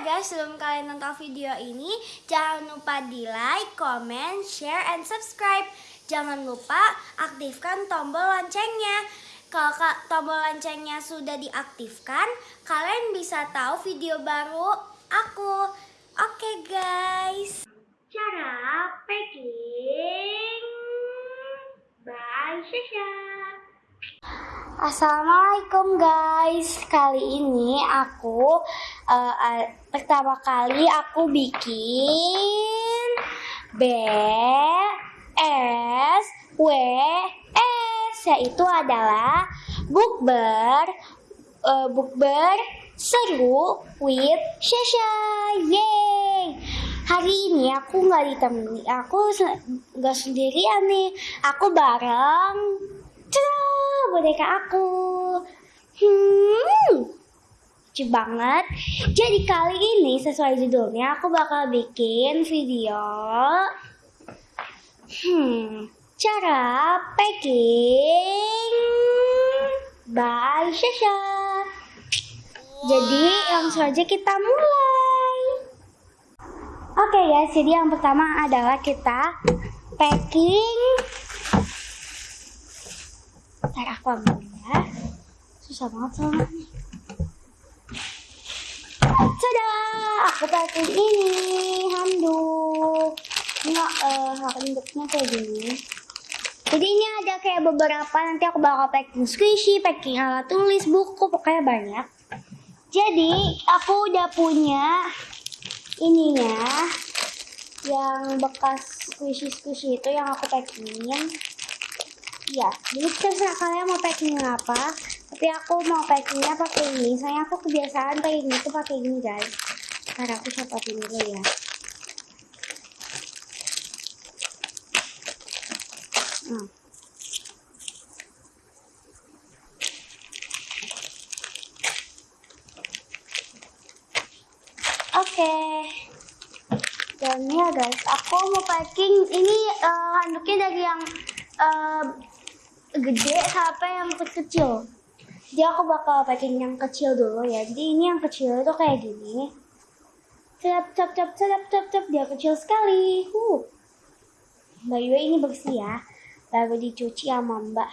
guys, sebelum kalian nonton video ini, jangan lupa di like, comment, share, and subscribe. Jangan lupa aktifkan tombol loncengnya. Kalau ka- tombol loncengnya sudah diaktifkan, kalian bisa tahu video baru aku. Oke guys. Cara packing by Shasha. Assalamualaikum guys. Kali ini aku eh, eh, pertama kali aku bikin B S W S yaitu adalah bukber eh, bukber seru with Shasha. Yeay. Hari ini aku nggak ditemani, aku nggak sendirian nih. Aku bareng boneka aku. Hmm, lucu banget. Jadi kali ini sesuai judulnya aku bakal bikin video hmm, cara packing by Shasha. Jadi langsung aja kita mulai. Oke guys, jadi yang pertama adalah kita packing Ntar aku ambil ya. Susah banget soalnya. Tada! Aku pakai ini handuk. Enggak, eh, handuknya kayak gini. Jadi ini ada kayak beberapa, nanti aku bakal packing squishy, packing alat tulis, buku, pokoknya banyak. Jadi aku udah punya ininya yang bekas squishy-squishy itu yang aku packingin Iya, jadi terserah kalian mau packing apa. Tapi aku mau packingnya pakai ini. Soalnya aku kebiasaan packing itu pakai ini guys. Ntar aku copotin dulu ya. Hmm. Oke. Dan ya guys, aku mau packing ini eh, handuknya dari yang eh, gede sampai yang kecil. Jadi aku bakal packing yang kecil dulu ya. Jadi ini yang kecil itu kayak gini. Cap cap cap cap cap cap dia kecil sekali. Uh. By the way ini bersih ya. Baru dicuci sama Mbak.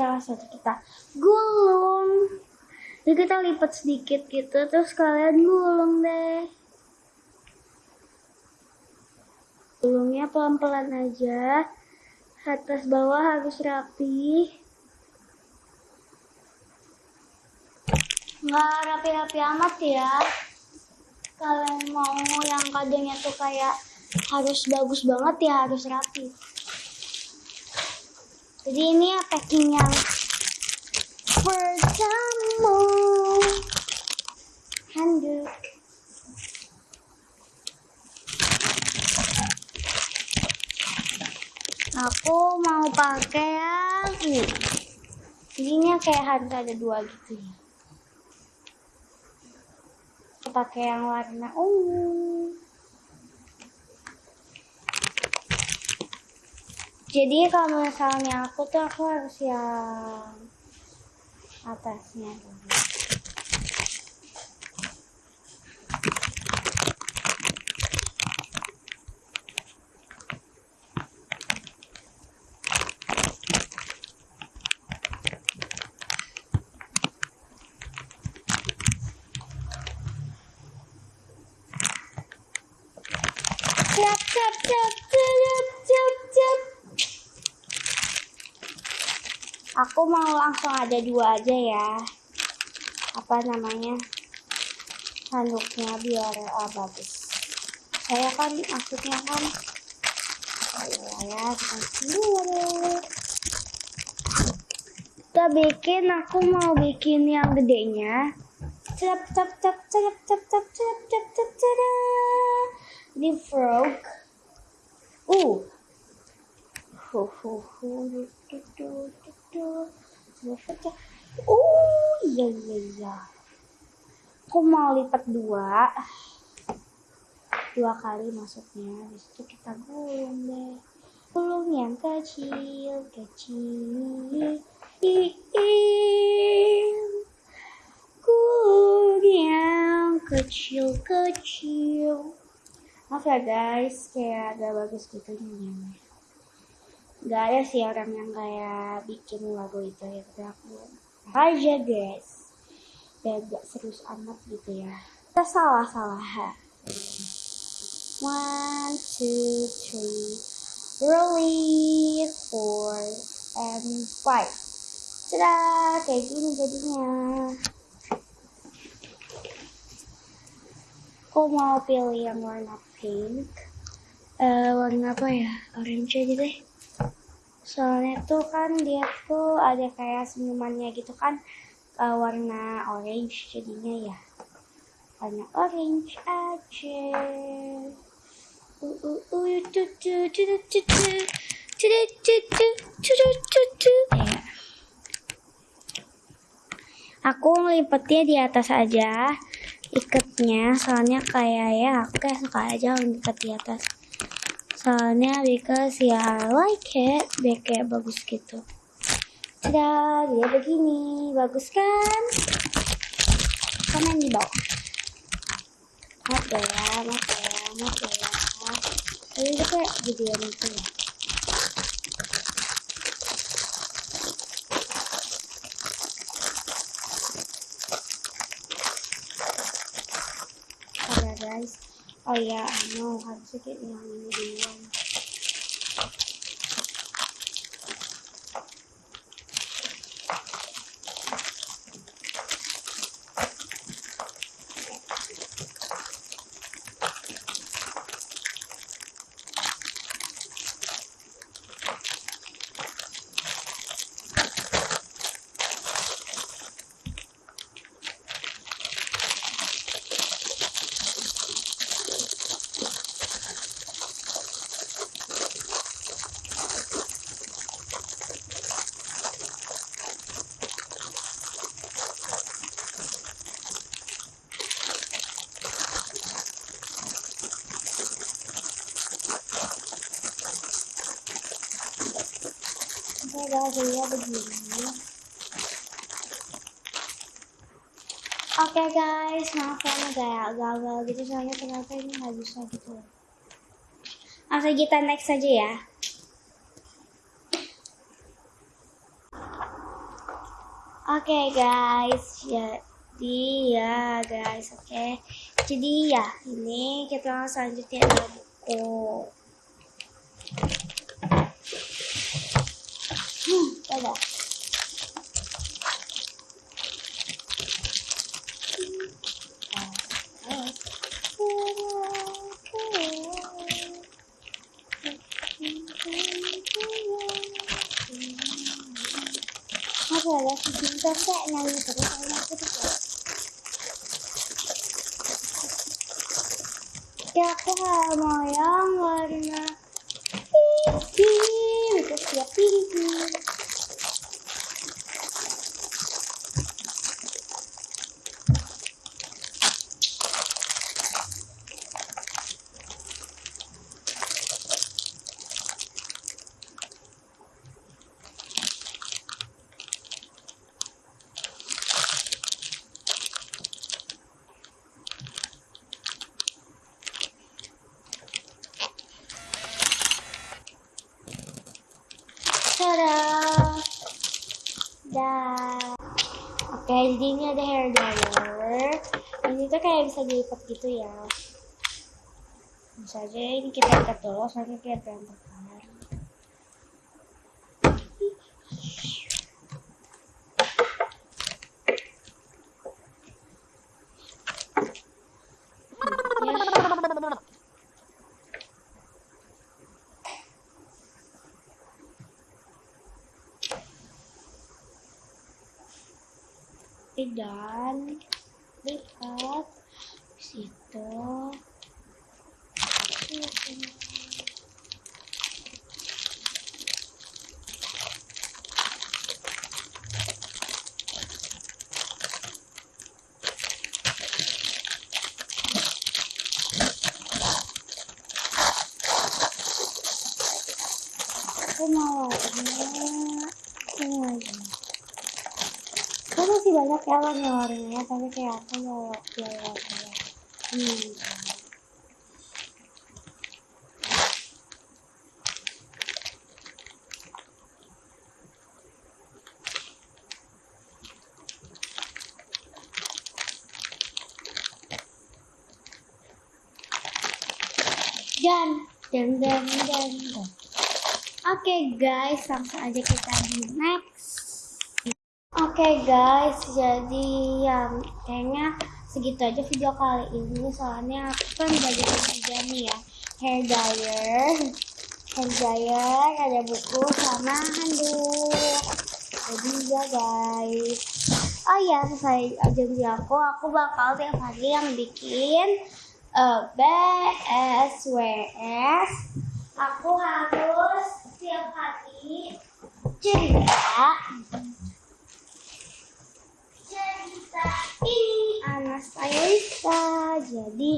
Langsung aja kita gulung. Jadi kita lipat sedikit gitu terus kalian gulung deh. Gulungnya pelan-pelan aja. Atas bawah harus rapi. Nggak rapi-rapi amat ya. Kalian mau yang kadangnya tuh kayak harus bagus banget ya harus rapi. Jadi ini ya packing yang pertama. Handuk. Aku mau pakai yang ini. Ininya kayak harus ada dua gitu ya. Aku pakai yang warna ungu. Jadi kalau misalnya aku tuh aku harus yang atasnya dulu. Cap cap cap cap cap cap. Aku mau langsung ada dua aja ya. Apa namanya? Handuknya biar ah, bagus. Saya kan maksudnya kan ya, kita dulu. Kita bikin, aku mau bikin yang gedenya. Cap cap cap cap cap cap cap cap cap cap the frog. Ooh. Oh iya iya iya. Aku mau lipat dua, dua kali masuknya. Habis itu kita gulung deh. Gulung yang kecil kecil. Gulung yang kecil kecil. Maaf ya guys, kayak agak bagus gitu nyanyinya. Gak ada sih orang yang kayak bikin lagu itu ya, tapi aku aja guys. Dan gak serius amat gitu ya. Kita salah-salah. One, two, three, really, four, and five. Tada, kayak gini jadinya. Aku mau pilih yang warna pink. Eh, warna apa ya? Orange aja deh. Soalnya tuh kan dia tuh ada kayak senyumannya gitu kan. eh, warna orange jadinya ya. Warna orange aja. Uh, uh, uh, Aku ngelipetnya di atas aja iketnya soalnya kayak ya aku kayak suka aja ngikat di atas. Soalnya because ya I like it. Biar kayak bagus gitu. Tada, dia begini. Bagus kan? Komen di bawah. Maaf ya maaf ya maaf ya. Tapi itu kayak videoan itu ya Ada guys. Oh ya, I know harusnya kayak yang ini duluan. Oke guys, ya begini. Oke guys, maaf ya kayak gagal gitu soalnya ternyata ini nggak bisa gitu. Langsung kita next saja ya. Oke guys, jadi ya guys, oke. Jadi ya, ini kita ada buku. Hmm, coba. Apa ada si Cinta kayak nyanyi terus sama aku tuh kayak. Ya aku nggak mau yang warna pink, terus dia pink. Tada! Dah. Oke, jadi ini ada hair dryer. Ini tuh kayak bisa dilipat gitu ya. Bisa aja ini kita ikat dulu, soalnya kayak berantakan. Ya. Dan lipat situ aku mau warna aku mau warna Kan masih banyak ya warna-warnanya, tapi kayak aku mau pilih warna Hmm. Dan, dan, dan, dan, dan. Oke guys, langsung aja kita di next. Oke guys, jadi yang kayaknya segitu aja video kali ini soalnya aku kan belajar juga nih ya hair dryer, hair dryer, ada buku sama handuk. Jadi ya guys. Oh ya, saya janji aku, aku bakal tiap hari yang bikin uh, BSWS. Aku harus tiap hari cerita ini Anastasia jadi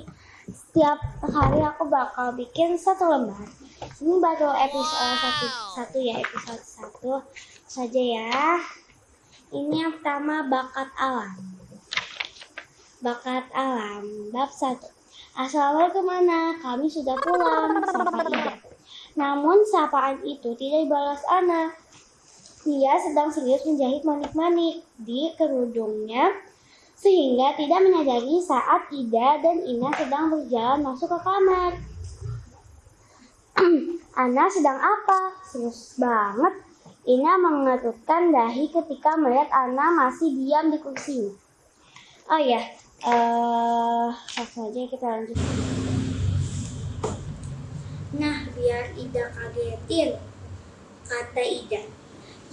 setiap hari aku bakal bikin satu lembar. Ini baru episode satu satu ya episode satu saja ya. Ini yang pertama bakat alam. Bakat alam bab satu. Assalamualaikum mana kami sudah pulang sapa namun sapaan itu tidak dibalas Ana dia sedang serius menjahit manik-manik di kerudungnya sehingga tidak menyadari saat Ida dan Ina sedang berjalan masuk ke kamar. Ana sedang apa? Serius banget. Ina mengerutkan dahi ketika melihat Ana masih diam di kursinya. Oh ya, uh, langsung kita lanjut. Nah, biar Ida kagetin, kata Ida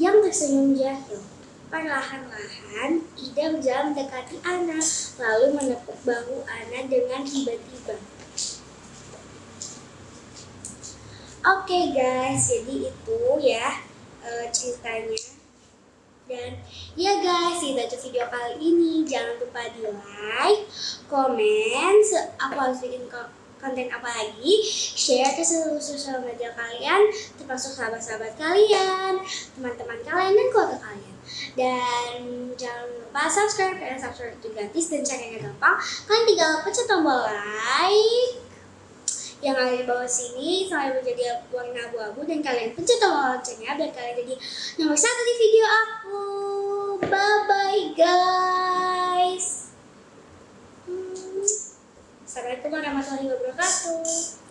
yang tersenyum jahil. Perlahan-lahan, Ida berjalan mendekati Ana, lalu menepuk bahu Ana dengan tiba-tiba. Oke okay guys, jadi itu ya uh, ceritanya. Dan ya guys, itu aja video kali ini. Jangan lupa di like, komen, aku harus bikin konten apa lagi, share ke seluruh sosial media kalian, termasuk sahabat-sahabat kalian, teman-teman kalian, dan keluarga kalian. Dan jangan lupa subscribe, karena subscribe itu gratis dan caranya gampang. Kalian tinggal pencet tombol like yang ada di bawah sini sampai menjadi warna abu-abu dan kalian pencet tombol loncengnya biar kalian jadi nomor satu di video aku. Bye bye guys. Hmm. Assalamualaikum warahmatullahi wabarakatuh.